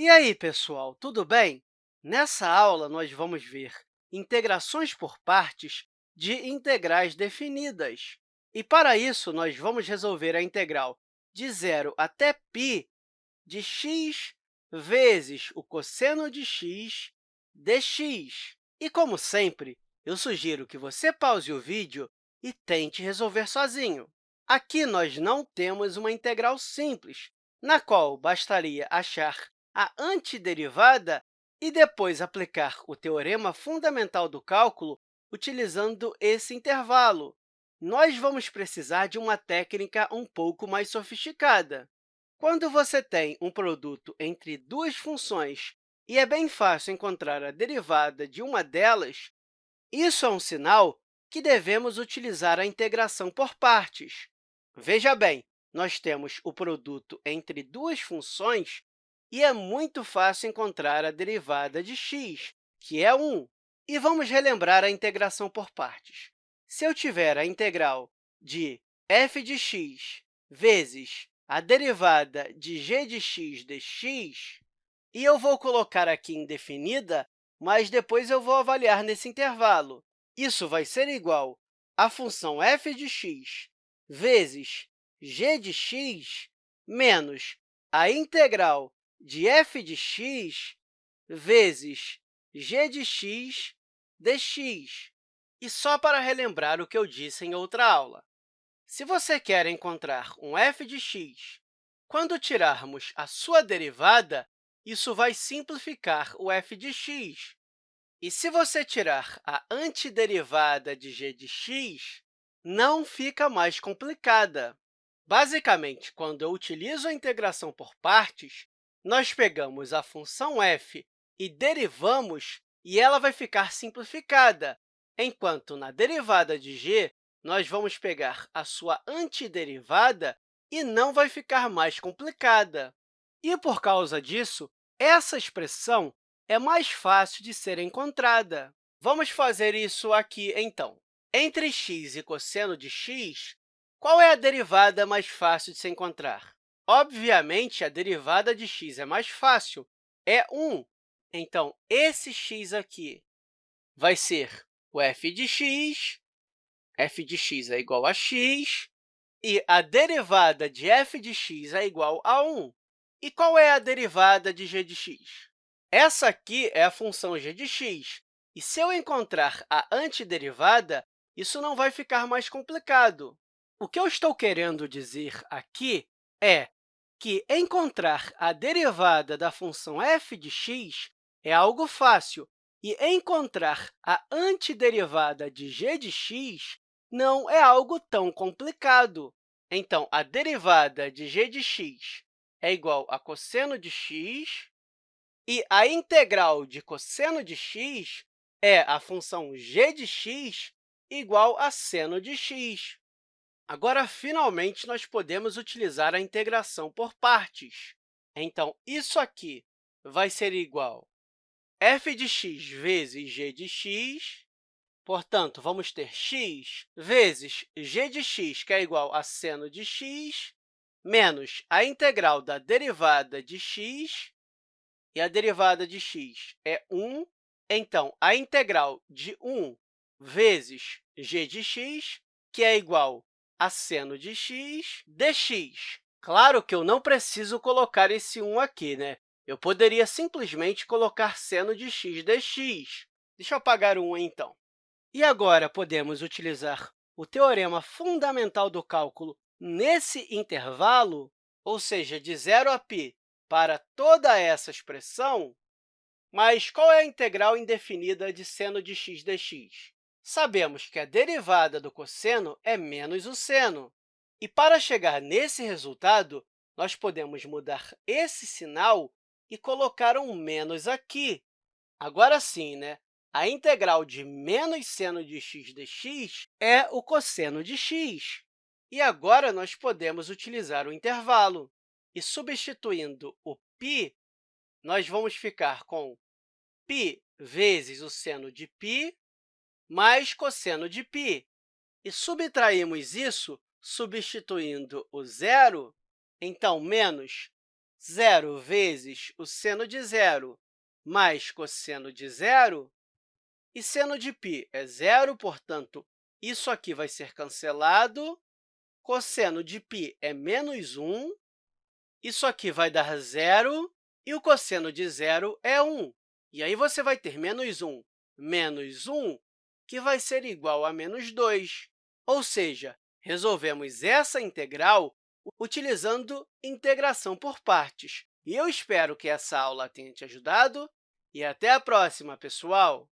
E aí, pessoal, tudo bem? Nessa aula, nós vamos ver integrações por partes de integrais definidas. E, para isso, nós vamos resolver a integral de zero até π de x vezes o cosseno de x dx. E, como sempre, eu sugiro que você pause o vídeo e tente resolver sozinho. Aqui, nós não temos uma integral simples, na qual bastaria achar a antiderivada e depois aplicar o teorema fundamental do cálculo utilizando esse intervalo. Nós vamos precisar de uma técnica um pouco mais sofisticada. Quando você tem um produto entre duas funções e é bem fácil encontrar a derivada de uma delas, isso é um sinal que devemos utilizar a integração por partes. Veja bem, nós temos o produto entre duas funções e é muito fácil encontrar a derivada de x, que é 1. E vamos relembrar a integração por partes. Se eu tiver a integral de f de x vezes a derivada de g de x dx, e eu vou colocar aqui indefinida, mas depois eu vou avaliar nesse intervalo. Isso vai ser igual à função f de x vezes g de x menos a integral de f de x vezes g de x dx. E só para relembrar o que eu disse em outra aula, se você quer encontrar um f de x, quando tirarmos a sua derivada, isso vai simplificar o f de x. E se você tirar a antiderivada de g de x, não fica mais complicada. Basicamente, quando eu utilizo a integração por partes, nós pegamos a função f e derivamos, e ela vai ficar simplificada, enquanto na derivada de g, nós vamos pegar a sua antiderivada e não vai ficar mais complicada. E, por causa disso, essa expressão é mais fácil de ser encontrada. Vamos fazer isso aqui, então. Entre x e cosseno de x, qual é a derivada mais fácil de se encontrar? Obviamente, a derivada de x é mais fácil, é 1. Então, esse x aqui vai ser o f de x, f de x é igual a x, e a derivada de f de x é igual a 1. E qual é a derivada de g de x? Essa aqui é a função g de x, e se eu encontrar a antiderivada, isso não vai ficar mais complicado. O que eu estou querendo dizer aqui é que encontrar a derivada da função f de x é algo fácil, e encontrar a antiderivada de g de x não é algo tão complicado. Então, a derivada de g de x é igual a cosseno de x, e a integral de cosseno de x é a função g de x igual a seno de x. Agora, finalmente, nós podemos utilizar a integração por partes. Então, isso aqui vai ser igual a f de x vezes g de x. Portanto, vamos ter x vezes g de x, que é igual a seno de x, menos a integral da derivada de x, e a derivada de x é 1. Então, a integral de 1 vezes g de x, que é igual a seno de x dx. Claro que eu não preciso colocar esse 1 aqui, né? Eu poderia simplesmente colocar seno de x dx. Deixa eu apagar o 1, então. E agora, podemos utilizar o teorema fundamental do cálculo nesse intervalo, ou seja, de 0 a π, para toda essa expressão. Mas qual é a integral indefinida de seno de x dx? sabemos que a derivada do cosseno é menos o seno. E, para chegar nesse resultado, nós podemos mudar esse sinal e colocar um menos aqui. Agora sim, né? a integral de menos seno de x dx é o cosseno de x. E agora, nós podemos utilizar o intervalo. E, substituindo o π, nós vamos ficar com π vezes o seno de π mais cosseno de π. E subtraímos isso substituindo o zero, então, menos zero vezes o seno de zero mais cosseno de zero, e seno de π é zero, portanto, isso aqui vai ser cancelado. Cosseno de π é menos 1, isso aqui vai dar zero, e o cosseno de zero é 1. E aí, você vai ter menos 1 menos 1, que vai ser igual a menos 2. Ou seja, resolvemos essa integral utilizando integração por partes. E eu espero que essa aula tenha te ajudado, e até a próxima, pessoal!